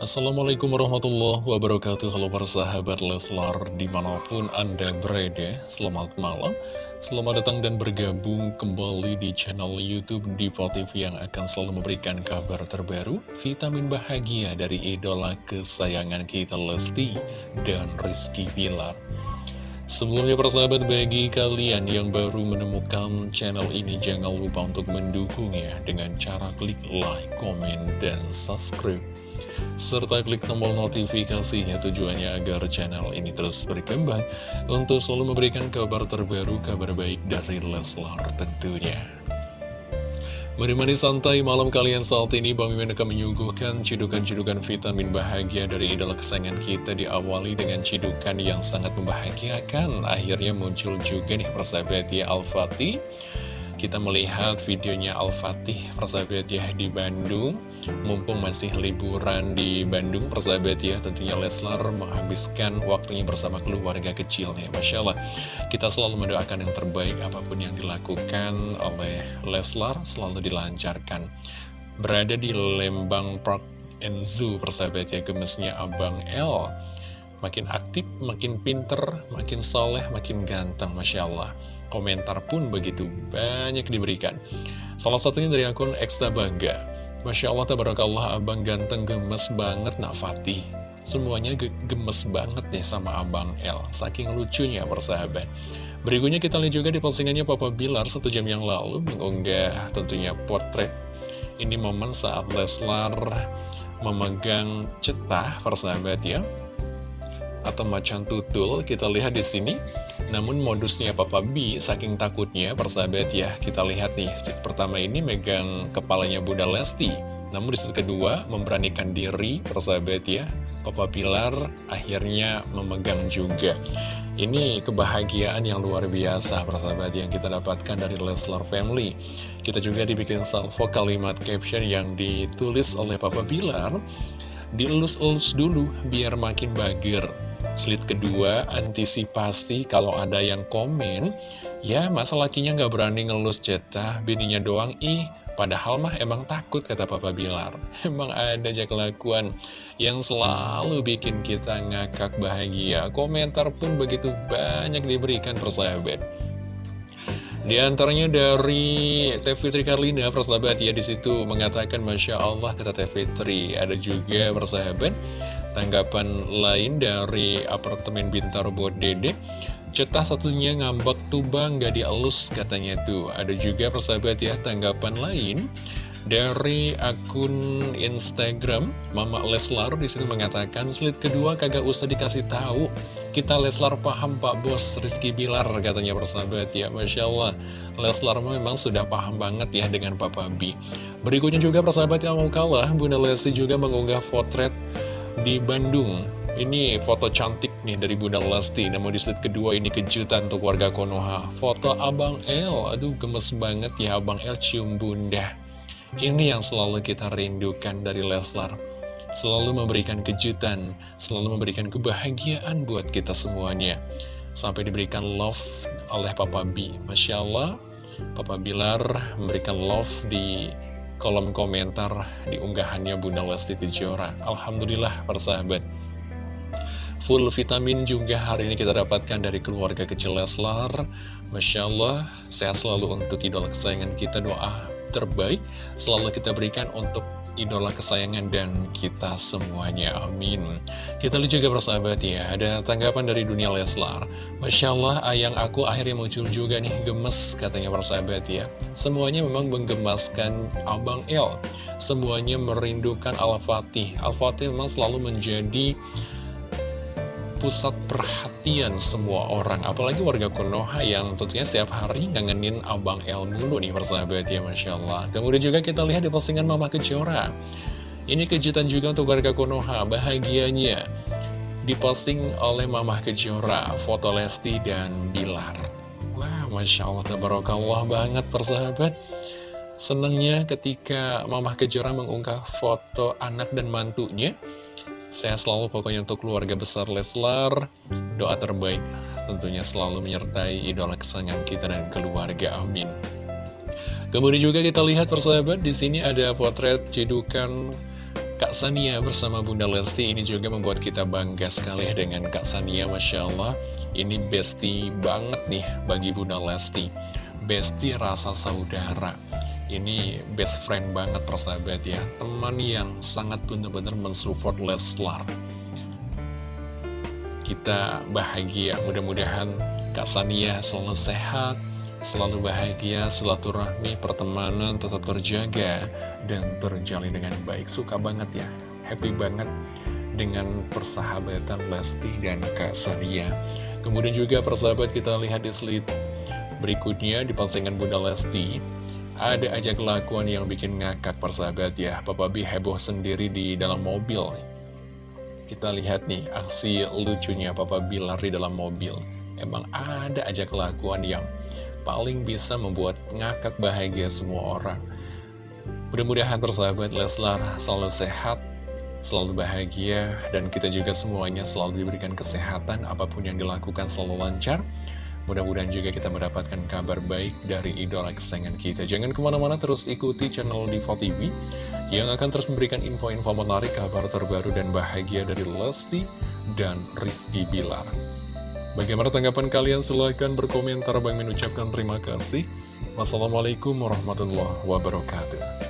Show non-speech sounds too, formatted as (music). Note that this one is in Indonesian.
Assalamualaikum warahmatullahi wabarakatuh. Halo para sahabat Leslar di mana pun anda berada Selamat malam. Selamat datang dan bergabung kembali di channel Youtube Diva TV Yang akan selalu memberikan kabar terbaru Vitamin bahagia dari idola kesayangan kita Lesti dan Rizky Bilar. Sebelumnya persahabat bagi kalian yang baru menemukan channel ini Jangan lupa untuk mendukungnya dengan cara klik like, komen, dan subscribe serta klik tombol notifikasinya tujuannya agar channel ini terus berkembang untuk selalu memberikan kabar terbaru, kabar baik dari Leslar tentunya. Menemani santai malam kalian saat ini, Bang Mimin akan menyuguhkan cidukan-cidukan vitamin bahagia dari idola kesayangan kita diawali dengan cidukan yang sangat membahagiakan. Akhirnya muncul juga nih persahabat ya Al-Fatih kita melihat videonya Al-Fatih persahabat ya di Bandung Mumpung masih liburan di Bandung persahabat ya Tentunya Leslar menghabiskan waktunya bersama keluarga kecilnya Masya Allah Kita selalu mendoakan yang terbaik apa pun yang dilakukan oleh Leslar Selalu dilancarkan Berada di Lembang Park and Zoo persahabat ya Gemesnya Abang L Makin aktif, makin pinter, makin soleh, makin ganteng Masya Allah Komentar pun begitu banyak diberikan. Salah satunya dari akun Ekstra Bangga. Masya Allah, tabarakallah, abang ganteng gemes banget, nak Fatih. Semuanya gemes banget nih sama abang L. Saking lucunya, persahabat. Berikutnya kita lihat juga di postingannya Papa Bilar satu jam yang lalu mengunggah tentunya potret. Ini momen saat Leslar memegang cetah, persahabat ya atau macan tutul kita lihat di sini. Namun modusnya Papa B saking takutnya persahabat ya kita lihat nih. Set pertama ini megang kepalanya Bunda Lesti. Namun di set kedua memberanikan diri persahabat ya Papa Pilar akhirnya memegang juga. Ini kebahagiaan yang luar biasa persahabat yang kita dapatkan dari Leslar Family. Kita juga dibikin salvo kalimat caption yang ditulis oleh Papa Pilar. Dielus-elus dulu biar makin bager Slide kedua, antisipasi kalau ada yang komen, ya masa lakinya nggak berani ngelus cetah, bininya doang, ih, padahal mah emang takut kata Papa Bilar. (laughs) Emang ada aja kelakuan yang selalu bikin kita ngakak bahagia. Komentar pun begitu banyak diberikan persahabat. Di antaranya dari Teh Fitri Karlina, persahabat ya di situ mengatakan Masya Allah kata Teh Fitri. Ada juga persahabat Tanggapan lain dari apartemen Bintaro Dede Cetah satunya ngambek tuh bang gak dielus katanya tuh. Ada juga persahabat ya tanggapan lain dari akun Instagram Mama Leslar di sini mengatakan slide kedua kagak usah dikasih tahu. Kita Leslar paham Pak Bos Rizky Bilar katanya persahabat ya. Masya Allah Leslar memang sudah paham banget ya dengan Papa B berikutnya juga persahabat yang mau kalah Bunda Lesti juga mengunggah potret di Bandung. Ini foto cantik nih dari Bunda Lesti. Namun di slide kedua ini kejutan untuk warga Konoha. Foto Abang L Aduh gemes banget ya Abang L cium bunda. Ini yang selalu kita rindukan dari Leslar. Selalu memberikan kejutan Selalu memberikan kebahagiaan buat kita semuanya. Sampai diberikan love oleh Papa B. Masya Allah Papa Bilar memberikan love di kolom komentar di unggahannya Bunda Lesti Kejora. Alhamdulillah persahabat. Full vitamin juga hari ini kita dapatkan dari keluarga kecil Leslar. Masya Allah, sehat selalu untuk idola kesayangan kita doa terbaik selalu kita berikan untuk idola kesayangan dan kita semuanya. Amin. Kita lihat juga persahabat ya, ada tanggapan dari dunia Leslar. Masya Allah, ayang aku akhirnya muncul juga nih, gemes katanya persahabat ya. Semuanya memang menggemaskan Abang El. Semuanya merindukan Al-Fatih. Al-Fatih memang selalu menjadi pusat perhatian semua orang. Apalagi warga Konoha yang tentunya setiap hari ngangenin Abang El dulu nih persahabat ya Masya Allah. Kemudian juga kita lihat di postingan Mama Kejora. Ini kejutan juga untuk warga Konoha Bahagianya diposting oleh Mama Kejora Foto Lesti dan Bilar. Wah Masya Allah Tabarakallah banget persahabat Senangnya ketika Mama Kejora mengunggah foto anak dan mantunya Sehat selalu pokoknya untuk keluarga besar Leslar. Doa terbaik tentunya selalu menyertai idola kesayangan kita dan keluarga. Amin. Kemudian juga kita lihat persahabat di sini ada potret cedukan Kak Sania bersama Bunda Lesti ini juga membuat kita bangga sekali dengan Kak Sania Masya Allah Ini bestie banget nih bagi Bunda Lesti Bestie rasa saudara Ini best friend banget persahabat ya Teman yang sangat benar-benar mensupport Leslar Kita bahagia mudah-mudahan Kak Sania selalu sehat Selalu bahagia, silaturahmi, pertemanan tetap terjaga dan berjalin dengan baik. Suka banget ya, happy banget dengan persahabatan Lesti dan Kak Sania. Kemudian juga persahabat kita lihat di slide berikutnya di postingan Bunda Lesti. Ada aja kelakuan yang bikin ngakak persahabat ya. Papa B heboh sendiri di dalam mobil. Kita lihat nih aksi lucunya Papa B lari dalam mobil. Emang ada aja kelakuan yang paling bisa membuat ngakak bahagia semua orang. Mudah-mudahan persahabat Leslar selalu sehat, selalu bahagia, dan kita juga semuanya selalu diberikan kesehatan, apa pun yang dilakukan selalu lancar. Mudah-mudahan juga kita mendapatkan kabar baik dari idola kesayangan kita. Jangan ke mana-mana terus ikuti channel Diva TV yang akan terus memberikan info-info menarik, kabar terbaru dan bahagia dari Lesti dan Rizky Bilar. Bagaimana tanggapan kalian? Silahkan berkomentar. Bang mengucapkan terima kasih. Wassalamualaikum warahmatullahi wabarakatuh.